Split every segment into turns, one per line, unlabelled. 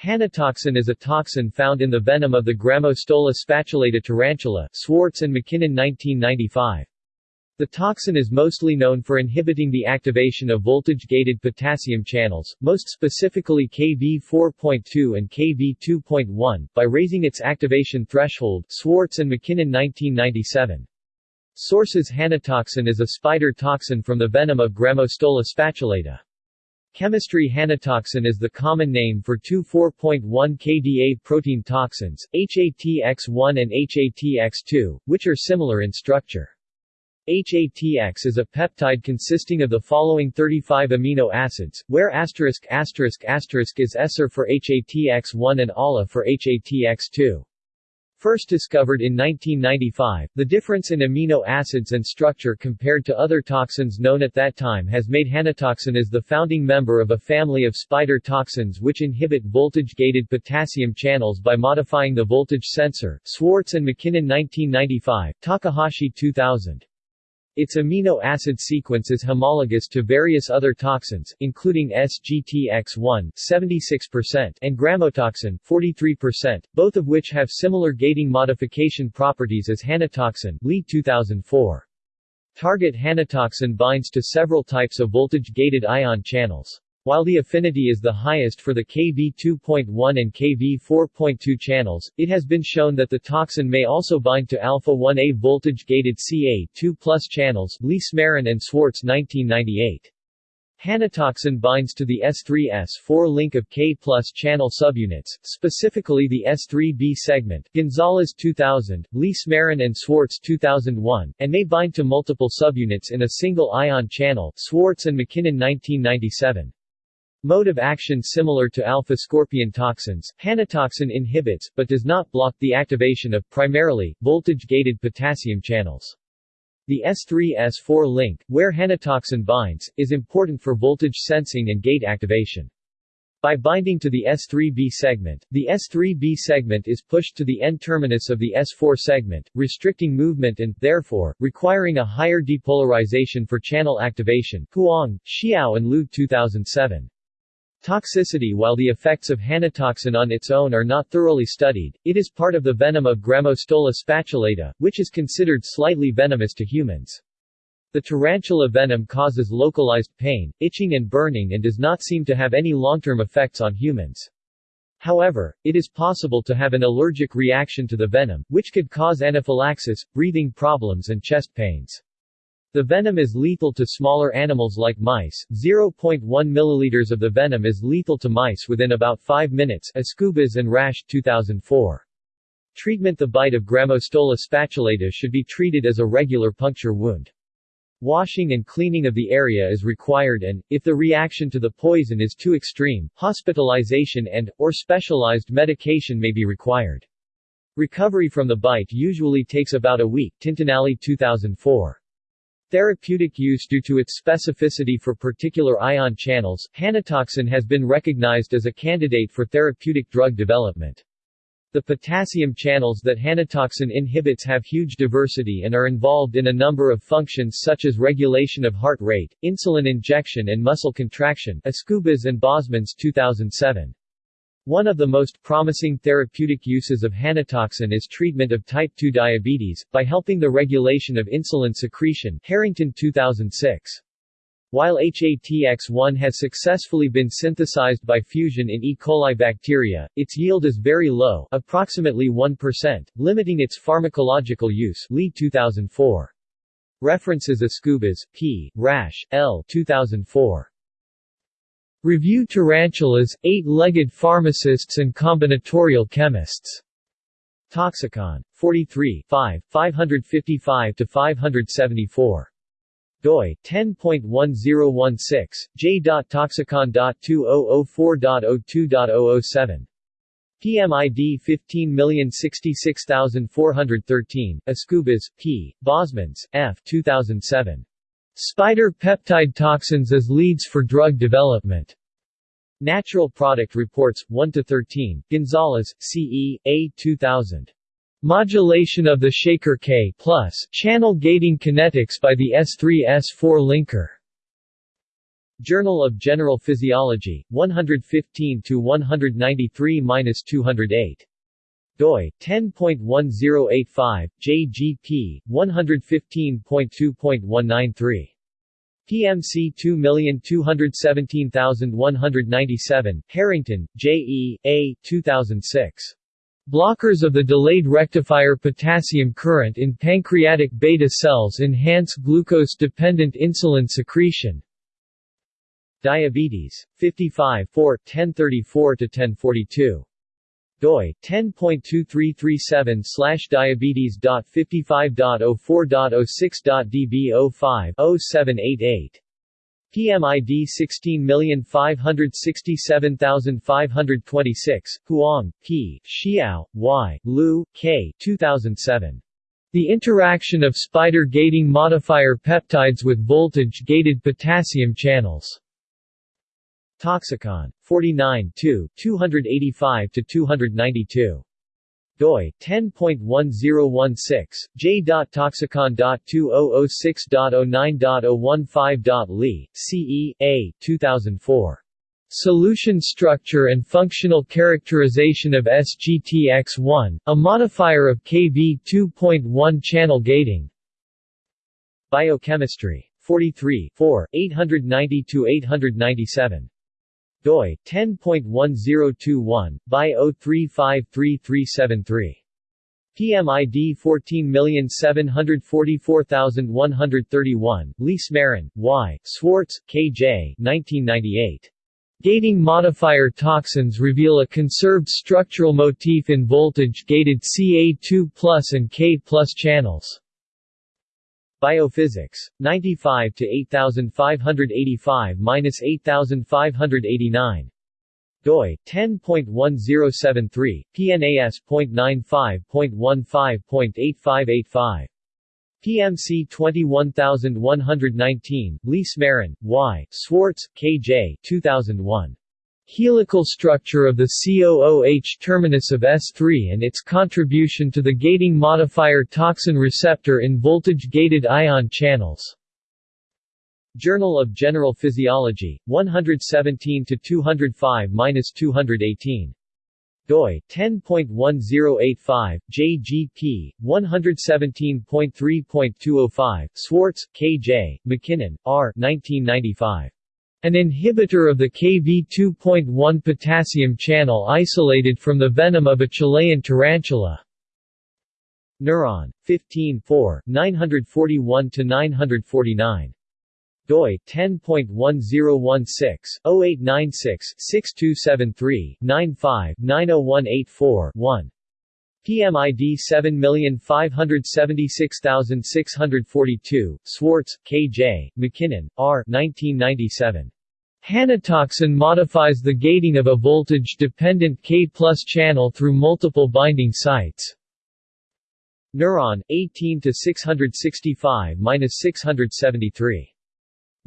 Hanotoxin is a toxin found in the venom of the Grammostola spatulata tarantula Swartz and McKinnon 1995. The toxin is mostly known for inhibiting the activation of voltage-gated potassium channels, most specifically Kv4.2 and Kv2.1, by raising its activation threshold Swartz and McKinnon 1997. Sources Hanatoxin is a spider toxin from the venom of Grammostola spatulata. Chemistry Hanotoxin is the common name for two 4.1 kDa protein toxins, HATX1 and HATX2, which are similar in structure. HATX is a peptide consisting of the following 35 amino acids, where asterisk asterisk asterisk is ESR for HATX1 and ALA for HATX2. First discovered in 1995, the difference in amino acids and structure compared to other toxins known at that time has made hanatoxin as the founding member of a family of spider toxins which inhibit voltage-gated potassium channels by modifying the voltage sensor Swartz and McKinnon 1995, Takahashi 2000. Its amino acid sequence is homologous to various other toxins, including SGTX1 76% and grammotoxin 43%, both of which have similar gating modification properties as hanotoxin Lee 2004. Target hanotoxin binds to several types of voltage-gated ion channels. While the affinity is the highest for the Kv2.1 and Kv4.2 channels, it has been shown that the toxin may also bind to alpha-1A voltage-gated Ca two plus channels Lee Smarin and Swartz 1998. Hanatoxin binds to the S3-S4 link of K plus channel subunits, specifically the S3B segment Gonzalez 2000, Lee Smarin and Swartz 2001, and may bind to multiple subunits in a single ion channel Swartz and McKinnon 1997. Mode of action similar to alpha-scorpion toxins, hanatoxin inhibits, but does not block the activation of, primarily, voltage-gated potassium channels. The S3-S4 link, where hanatoxin binds, is important for voltage sensing and gate activation. By binding to the S3B segment, the S3B segment is pushed to the N-terminus of the S4 segment, restricting movement and, therefore, requiring a higher depolarization for channel activation Huang, Xiao and Liu 2007. Toxicity While the effects of hanotoxin on its own are not thoroughly studied, it is part of the venom of Grammostola spatulata, which is considered slightly venomous to humans. The tarantula venom causes localized pain, itching and burning and does not seem to have any long-term effects on humans. However, it is possible to have an allergic reaction to the venom, which could cause anaphylaxis, breathing problems and chest pains. The venom is lethal to smaller animals like mice. 0.1 milliliters of the venom is lethal to mice within about 5 minutes. Escubas and Rash 2004. Treatment The bite of Grammostola spatulata should be treated as a regular puncture wound. Washing and cleaning of the area is required and, if the reaction to the poison is too extreme, hospitalization and, or specialized medication may be required. Recovery from the bite usually takes about a week Tintinalli 2004. Therapeutic use Due to its specificity for particular ion channels, hanotoxin has been recognized as a candidate for therapeutic drug development. The potassium channels that hanotoxin inhibits have huge diversity and are involved in a number of functions such as regulation of heart rate, insulin injection and muscle contraction Escubas and Bosmans 2007. One of the most promising therapeutic uses of hanotoxin is treatment of type 2 diabetes, by helping the regulation of insulin secretion Harrington 2006. While HATX1 has successfully been synthesized by fusion in E. coli bacteria, its yield is very low approximately 1%, limiting its pharmacological use Lee 2004. References Escubas, P. Rash, L. 2004. Review tarantulas, eight-legged pharmacists and combinatorial chemists. Toxicon. 43 5, 555-574. doi, 10.1016, j.toxicon.2004.02.007. PMID 15066413, Escubas, P., Bosmans, F. 2007. Spider peptide toxins as leads for drug development. Natural Product Reports, 1 to 13. Gonzalez, C.E., A. 2000. Modulation of the Shaker K plus channel gating kinetics by the S3-S4 linker. Journal of General Physiology, 115-193-208 doi 10.1085 JGP 115.2.193 PMC 2217197 Harrington J E A 2006 Blockers of the delayed rectifier potassium current in pancreatic beta cells enhance glucose-dependent insulin secretion. Diabetes. 55 4, 1034-1042 doi 10.2337 slash diabetes.55.04.06.db05 0788 PMID 16567526, Huang, P., Xiao, Y., Lu, K. 2007. The interaction of spider gating modifier peptides with voltage-gated potassium channels. Toxicon. 49 285-292 doi 10.1016 j.toxicon.2006.09.015.li CE A 2004 Solution structure and functional characterization of SGTX1 a modifier of Kv 2.1 channel gating. Biochemistry 43 4 890 897 doi 10.1021 by 0353373 PMID 14744131, Leese Marin, Y., Swartz, K.J. 1998. Gating modifier toxins reveal a conserved structural motif in voltage-gated Ca2 and K channels. Biophysics. 95 to 8585-8589 doi 10.1073 PNAS.95.15.8585 PMC 21119 Leese Marin, Y. Swartz, K.J. 2001 helical structure of the COOH terminus of S3 and its contribution to the gating modifier toxin receptor in voltage-gated ion channels. Journal of General Physiology, 117-205-218 doi 10.1085 JGP 117.3.205 Swartz, KJ, McKinnon, R. 1995. An inhibitor of the Kv2.1 potassium channel isolated from the venom of a Chilean tarantula. Neuron. 15 4, 941-949 doi 10.1016 PMID 7576642, Swartz, K.J., McKinnon, R. 1997. Hanotoxin modifies the gating of a voltage-dependent K plus channel through multiple binding sites. Neuron, 18 to 665-673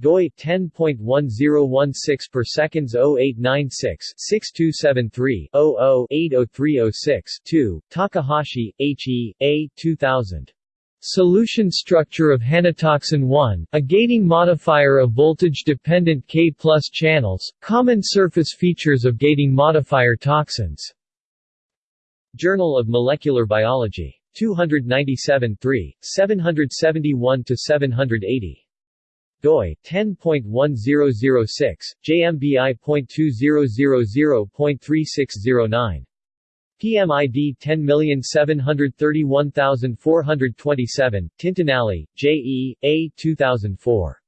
doi 10.1016 per seconds 0896 6273 00 80306 2 Takahashi H E A 2000 Solution structure of hanotoxin 1, a gating modifier of voltage-dependent K plus channels, common surface features of gating modifier toxins. Journal of Molecular Biology. 297 3, 771-780 doi 10.1006 JMBI.2000.3609 PMID 10731427 Tintinalli, J. E. A. 2004.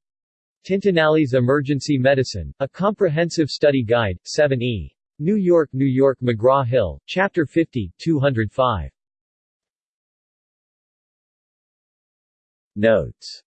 Tintinalli's Emergency Medicine, A Comprehensive Study Guide, 7e. New York, New York McGraw-Hill, Chapter 50, 205. Notes